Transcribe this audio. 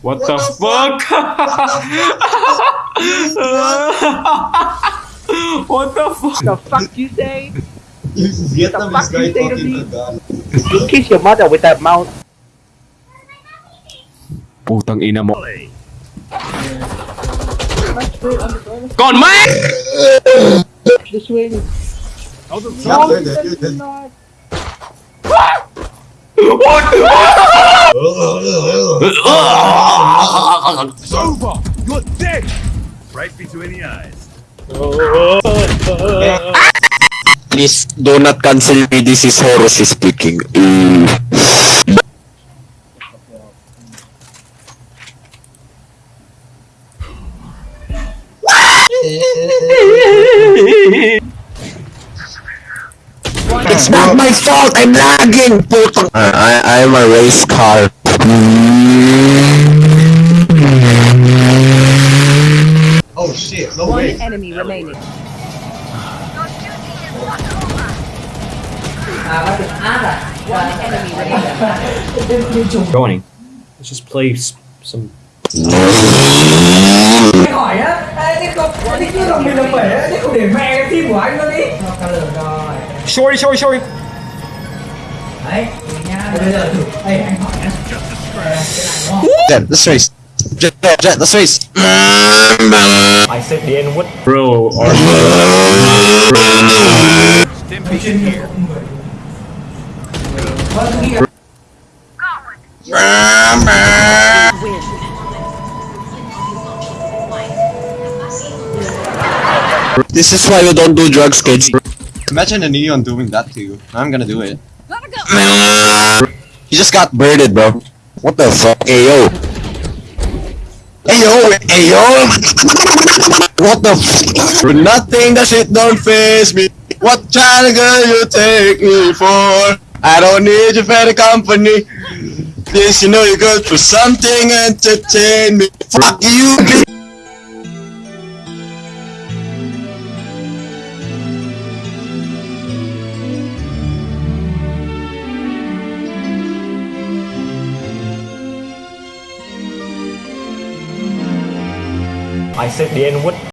What, What the, the fuck? what the fuck? The fuck you say? Vietnamese fuck you say to me? Tagalog. You kiss your mother with that mouth. Putang ina mo. Gone, man! The swing. Not like that, you're dead. not. It's over! You're dead! Right between the eyes. Please do not cancel me. This is Horus speaking. Mm. It's not my fault. I'm lagging. Putang. I I am a race car. Oh shit, no One way. enemy remaining. One enemy remaining. Joining. Let's just play s- some. hỏi á Ê, đấy nha bây giờ thử ê anh hỏi nhá Ờ, cái này đúng không Jett, let's race. Jett, Jett, let's race. I said the N word Bro, or chuyên nghiệp của người vâng tôi nghĩ là This is why you don't do drugs, kids. Imagine a neon doing that to you. I'm gonna do it. You just got birded, bro. What the fuck? Hey yo. Hey yo, hey yo. What the f- For nothing that shit don't face me. What China girl you take me for? I don't need your better company. This you know you're good for something entertain me. Fuck you, bitch. I said the N word